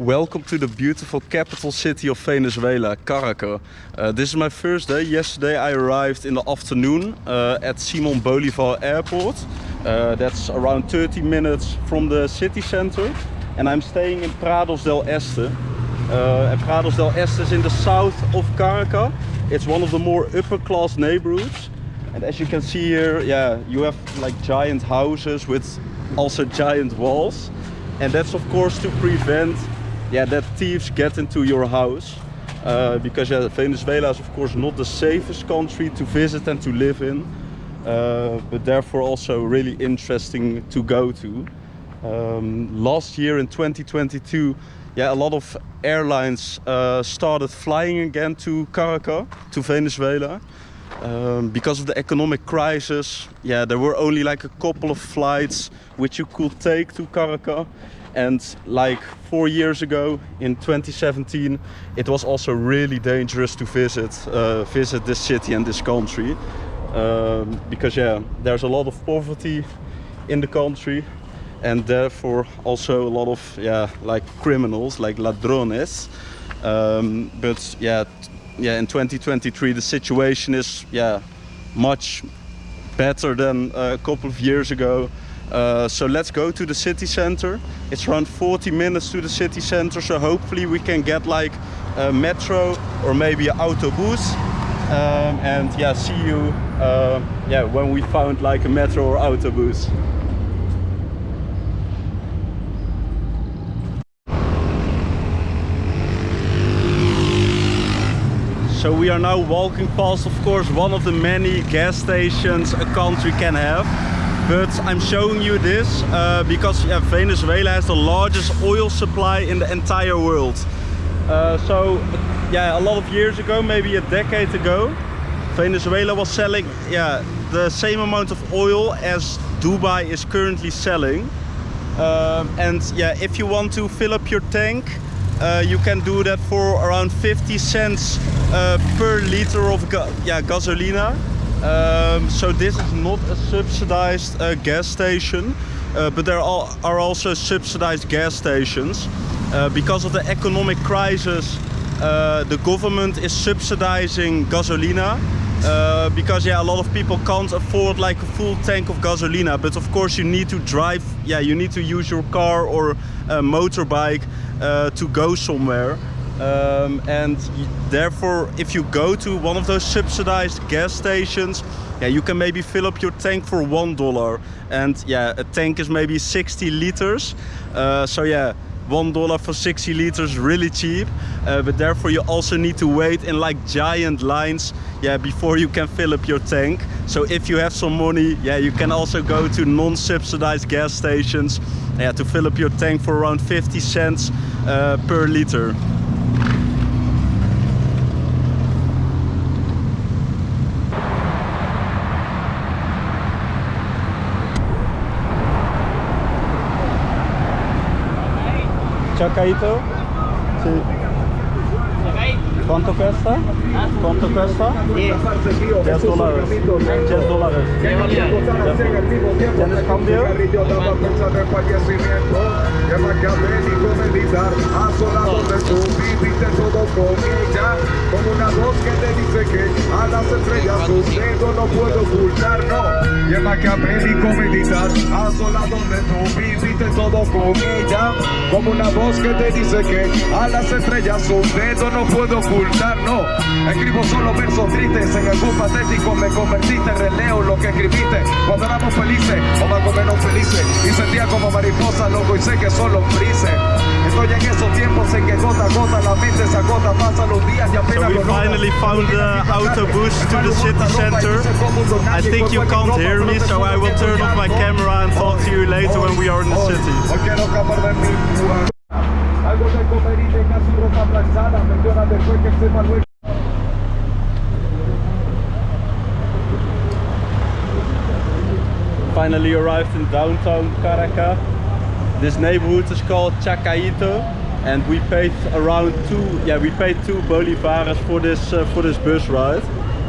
Welcome to the beautiful capital city of Venezuela, Caracas. Uh, this is my first day. Yesterday I arrived in the afternoon uh, at Simon Bolivar Airport. Uh, that's around 30 minutes from the city center. And I'm staying in Prados del Este. Uh, and Prados del Este is in the south of Caracas. It's one of the more upper class neighborhoods. And as you can see here, yeah, you have like giant houses with also giant walls. And that's of course to prevent yeah, that thieves get into your house. Uh, because yeah, Venezuela is of course not the safest country to visit and to live in. Uh, but therefore also really interesting to go to. Um, last year in 2022, yeah, a lot of airlines uh, started flying again to Caracas, to Venezuela. Um, because of the economic crisis, yeah, there were only like a couple of flights which you could take to Caracas and like four years ago in 2017 it was also really dangerous to visit uh, visit this city and this country. Um, because yeah there's a lot of poverty in the country and therefore also a lot of yeah like criminals like ladrones. Um, but yeah yeah in 2023 the situation is yeah much better than a couple of years ago uh, so let's go to the city center. It's around 40 minutes to the city center, so hopefully we can get like a metro or maybe an autobus. Um, and yeah, see you uh, yeah, when we found like a metro or autobus. So we are now walking past, of course, one of the many gas stations a country can have but I'm showing you this uh, because yeah, Venezuela has the largest oil supply in the entire world. Uh, so yeah, a lot of years ago, maybe a decade ago, Venezuela was selling yeah, the same amount of oil as Dubai is currently selling. Um, and yeah, if you want to fill up your tank, uh, you can do that for around 50 cents uh, per liter of ga yeah, gasolina. Um, so this is not a subsidized uh, gas station, uh, but there are, are, also subsidized gas stations. Uh, because of the economic crisis, uh, the government is subsidizing gasolina. Uh, because yeah, a lot of people can't afford like a full tank of gasolina. But of course, you need to drive. Yeah, you need to use your car or a motorbike uh, to go somewhere. Um, and therefore, if you go to one of those subsidized gas stations, yeah, you can maybe fill up your tank for one dollar. And yeah, a tank is maybe 60 liters. Uh, so yeah, one dollar for 60 liters, really cheap. Uh, but therefore, you also need to wait in like giant lines, yeah, before you can fill up your tank. So if you have some money, yeah, you can also go to non-subsidized gas stations, yeah, to fill up your tank for around 50 cents uh, per liter. Chacaito? Sí. ¿Cuánto cuesta? ¿Cuánto cuesta? 10 dólares. 10 dólares. ¿Tienes cambio? Como una voz que te dice no puedo ocultar, no. Escribo solo versos tristes en bus patético Me convertiste, releo lo que escribiste. Cuando éramos felices o más o menos felices Y sentía como mariposa loco y sé que solo Estoy en esos tiempos en que gota a gota la mente se agota, pasan los días y apenas So we finally found the autobus to the city center. I think you can't hear me, so I will turn off my camera and talk to you later when we are in the city. Finally arrived in downtown Caracas. This neighborhood is called Chacaito and we paid around two yeah we paid two bolivares for this uh, for this bus ride.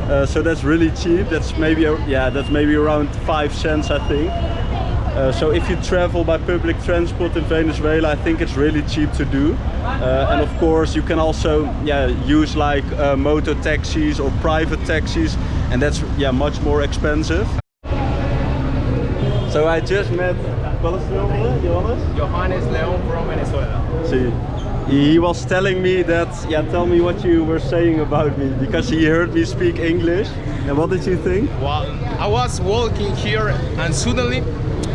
Uh, so that's really cheap. That's maybe yeah that's maybe around five cents i think Uh, so if you travel by public transport in Venezuela, I think it's really cheap to do. Uh, and of course, you can also yeah use like uh, motor taxis or private taxis, and that's yeah much more expensive. So I just met. Wat your name, Johannes? Johannes Leon from Venezuela. See, he was telling me that, yeah, tell me what you were saying about me, because he heard me speak English. And what did you think? Well, I was walking here and suddenly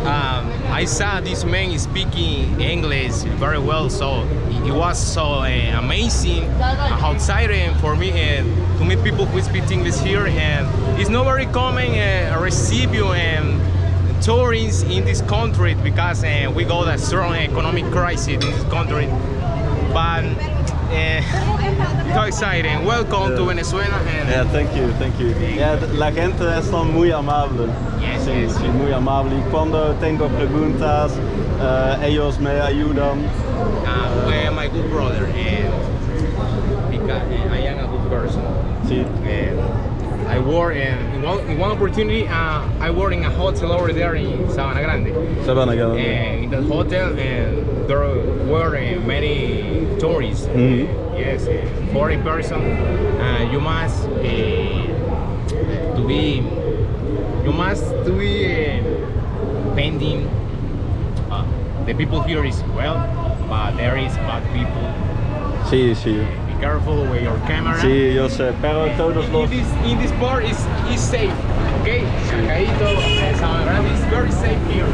um, I saw this man speaking English very well. So it was so uh, amazing, uh, exciting for me and to meet people who speak English here. And it's not very common uh, receive you and tourists in this country because uh, we got a strong economic crisis in this country. But uh, so exciting. Welcome to Venezuela. And Yeah, thank you, thank you. Yeah, la gente están muy amable. Yes, Sí, yes. sí, muy amable. Y cuando tengo preguntas, eh, ellos me ayudan. uh, well, my good brother, and because uh, I am a good person. Sí. And I work in, in, one, in one opportunity. Uh, I work in a hotel over there in Sabana Grande. Sabana Grande. And in that hotel, and there were uh, many tourists. Mhm. Yes, uh, foreign person. Uh, you must uh, to be. You must to be uh, pending. Uh, the people here is well, but there is bad people. Sí, sí. Careful with your camera. Sí, yo sé. Pero todos In los... this, in this part is is safe. Okay, Chacaito, eh, Grande is very safe here.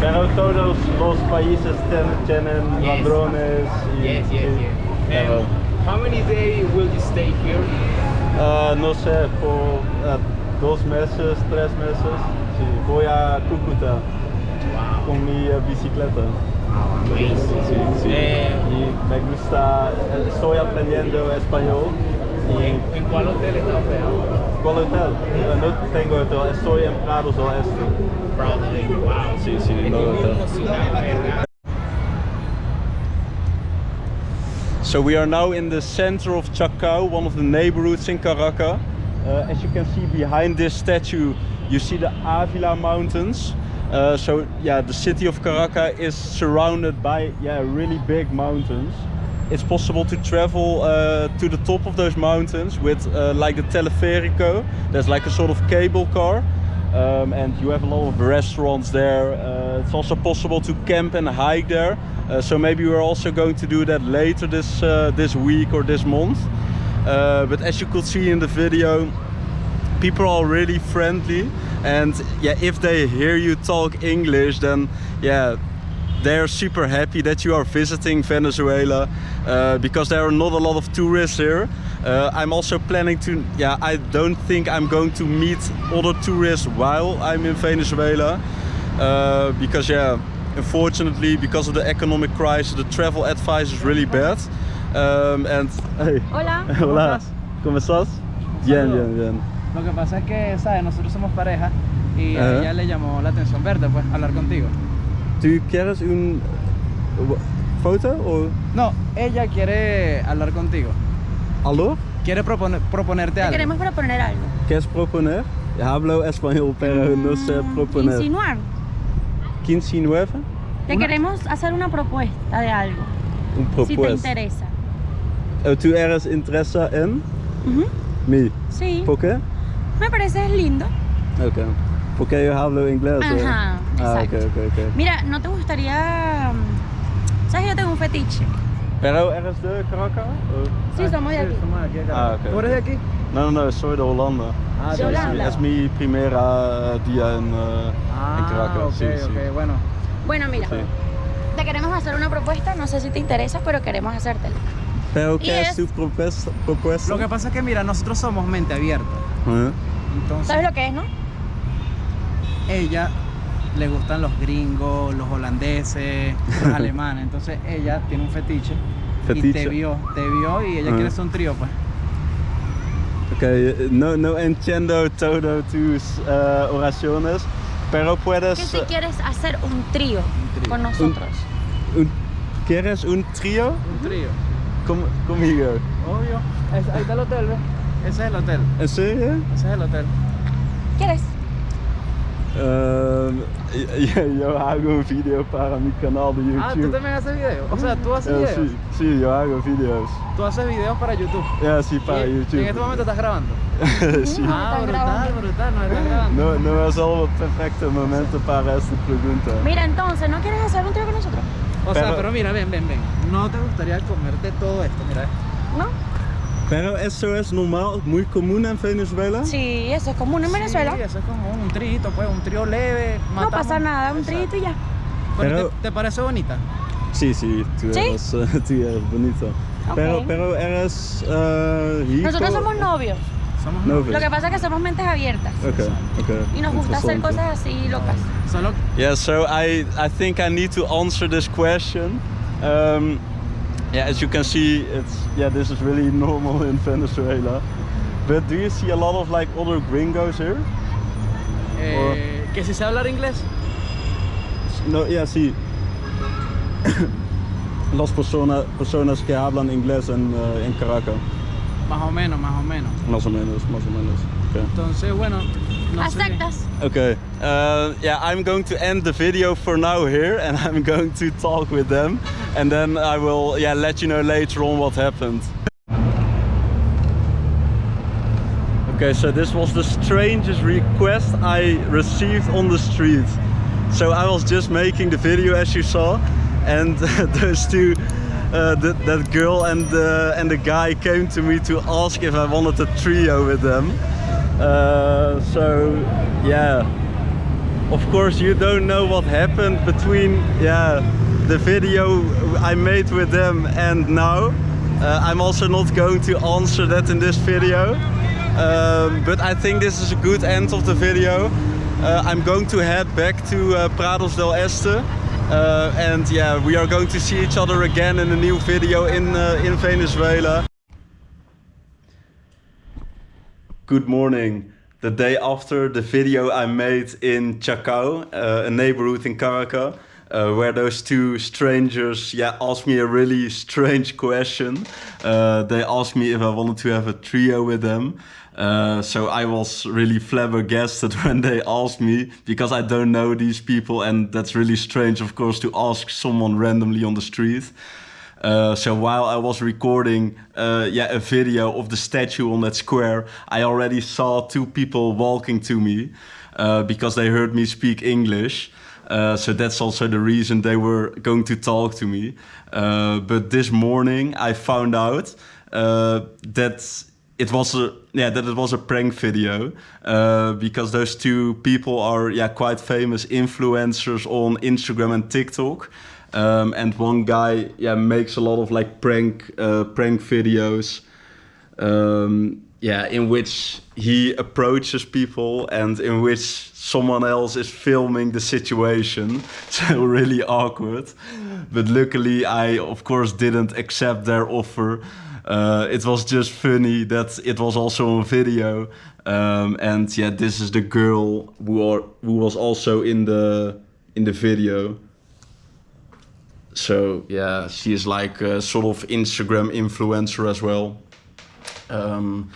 Pero todos los países ten- tienen Yes. ladrones. y- Yes, yes, yes. And how many days will you stay here? ah, no sé, por ah, dos meses, tres meses. Sí, voy a Cúcuta Wow. con mi eh, bicicleta. Amazing. Sí, sí. Eh, Y me gusta, estoy aprendiendo español. ¿Y en cuál hotel está ahora? cuál hotel? No tengo hotel, estoy en Oeste. Wow. Sí, sí, no hotel. So we are now in the center of Chacao, one of the neighborhoods in Caracas. Uh, as you can see behind this statue, you see the Avila Mountains. Uh, so yeah, the city of Caracas is surrounded by yeah really big mountains. It's possible to travel uh, to the top of those mountains with uh, like the teleférico. There's like a sort of cable car. Um, and you have a lot of restaurants there. Uh, it's also possible to camp and hike there. Uh, so maybe we're also going to do that later this this week or this month. But as you could see in the video, people are really friendly, and yeah, if they hear you talk English, then yeah, they're super happy that you are visiting Venezuela uh, because there are not a lot of tourists here. Uh, I'm also planning to, yeah, I don't think I'm going to meet other tourists while I'm in Venezuela uh, because, yeah, unfortunately, because of the economic crisis, the travel advice is really bad. Um, and hey, Hola. hola, ¿cómo estás? Bien, bien, bien. Lo que pasa es que, ¿sabes? Nosotros somos pareja y a ella le llamó la atención verte, pues, hablar contigo. ¿Tú quieres un foto o No, ella quiere hablar contigo. aló? Quiere proponer, proponerte Te algo. queremos proponer algo. ¿Qué es proponer? Hablo español, pero no sé Mm, proponer. Insinuar. 15 9? Te Una- queremos hacer una propuesta de algo. Un Si te propuesta. interesa. ¿Tú eres interesa en Ujú, mí? Sí. ¿Por qué? Me parece lindo. Ok. Porque yo hablo inglés. Ajá, Ah, ok, exacto. ok, ok. Mira, ¿no te gustaría... mm, ¿Sabes que yo tengo un fetiche? Pero eres de Caracas? o- Sí, Ah, somos de aquí. somos de aquí. Ah. ¿Tú eres de aquí? No, no, no, soy de Holanda. Ah, De Sí, sí, Holanda. Es mi primera día en, eh, en Ah, Caracas. ok, sí, sí. ok, bueno. Bueno, mira. Sí. Te queremos hacer una propuesta. No sé si te interesa, pero queremos hacértela. Pero ¿qué es, es- tu propuesta? propuesta? Lo que pasa es que, mira, nosotros somos mente abierta. Entonces, ¿Sabes lo que es, no? ella le gustan los gringos, los holandeses, los alemanes. Entonces, ella tiene un fetiche. Y te vio, te vio y ella Ah. quiere hacer un trío, pues. Ok, eh, no, no entiendo todo tus eh, oraciones, pero puedes... Si quieres hacer un trío trío. con nosotros. un- ¿Quieres un trío Un trío. Com- conmigo? Obvio. Es- ahí está el hotel, ¿ves? Ese es el hotel. ¿En serio? Ese es el hotel. ¿Quieres? Ehm, y- yo hago un video para mi canal de YouTube. Ah, ¿tú también haces videos? O sea, ¿tú haces Ja, videos? sí, sí, yo hago videos. Tú haces videos para YouTube. Ja, sí, para Y- YouTube. En este momento estás grabando. sí. Ah, brutal, grabando. brutal, no estás grabando. No, no es al het perfecte momento para esta pregunta. Mira, entonces, ¿no quieres hacer un trío con nosotros? O sea, Pero- pero mira, ven, ven, ven. ¿No te gustaría comerte todo esto? Mira esto. ¿No? Pero eso es normal, muy común en Venezuela. Sí, eso es común en Venezuela. Sí, eso es como un trito, pues, un trío leve. No matamos. pasa nada, un trito y ya. Pero, Pero- ¿te, te parece bonita? Sí, sí, tú ¿Sí? eres, eh, tú eres bonito. Ok. Pero, pero eres uh, hier Nosotros co- somos novios. Somos Novios. Lo que pasa es que somos mentes abiertas. Okay, okay. Y nos gusta hacer cosas así locas. Solo Yeah, so I, I think I need to answer this question. Um, yeah, as you can see, it's yeah, this is really normal in Venezuela. But do you see a lot of like other gringos here? eh, que si sé hablar inglés. No, yeah, sí. Las personas, personas que hablan inglés en, uh, en Caracas. Más o menos, más o menos. Más o menos, más o menos. Okay. Entonces, bueno, no sé. Aceptas. Okay. Uh, yeah, I'm going to end the video for now here, and I'm going to talk with them, and then I will yeah let you know later on what happened. Okay, so this was the strangest request I received on the street. So I was just making the video as you saw, and those two, uh, that, that girl and the, and the guy came to me to ask if I wanted a trio with them. Uh, so yeah, of course you don't know what happened between yeah the video I made with them and now. Uh, I'm also not going to answer that in this video. Um, but I think this is a good end of the video. Uh, I'm going to head back to uh, Prados del Este. Uh, and yeah, we are going to see each other again in a new video in, uh, in Venezuela. Good morning. The day after the video I made in Chacao, uh, a neighborhood in Caracas, uh, where those two strangers yeah, asked me a really strange question. Uh, they asked me if I wanted to have a trio with them. Uh, so I was really flabbergasted when they asked me because I don't know these people and that's really strange of course to ask someone randomly on the street. Uh, so while I was recording uh, yeah, a video of the statue on that square, I already saw two people walking to me uh, because they heard me speak English. Uh, so that's also the reason they were going to talk to me. Uh, but this morning I found out that it was a yeah that it was a prank video uh, because those two people are yeah quite famous influencers on Instagram and TikTok. Um, and one guy yeah makes a lot of like prank uh, prank videos um, yeah in which he approaches people and in which someone else is filming the situation. So really awkward. But luckily i of course didn't accept their offer. Uh, it was just funny that it was also on video. Um, and yeah this is the girl who, are, who was also in the in the video so yeah, she is like a sort of Instagram influencer as well. Um,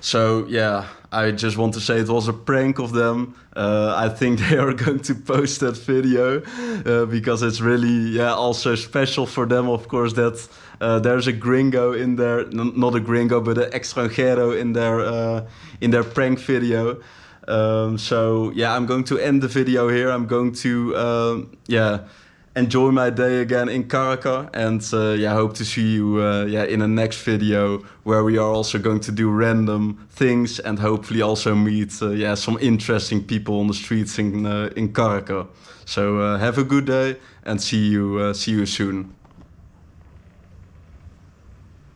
so yeah, I just want to say it was a prank of them. Uh, I think they are going to post that video uh, because it's really yeah also special for them. Of course that uh, there's a gringo in there, not a gringo but an extranjero in their uh, in their prank video. Um, so yeah, I'm going to end the video here. I'm going to um, yeah enjoy my day again in Caracas and uh, yeah hope to see you uh, yeah in the next video where we are also going to do random things and hopefully also meet uh, yeah some interesting people on the streets in uh, in Caracas. So uh, have a good day and see you uh, see you soon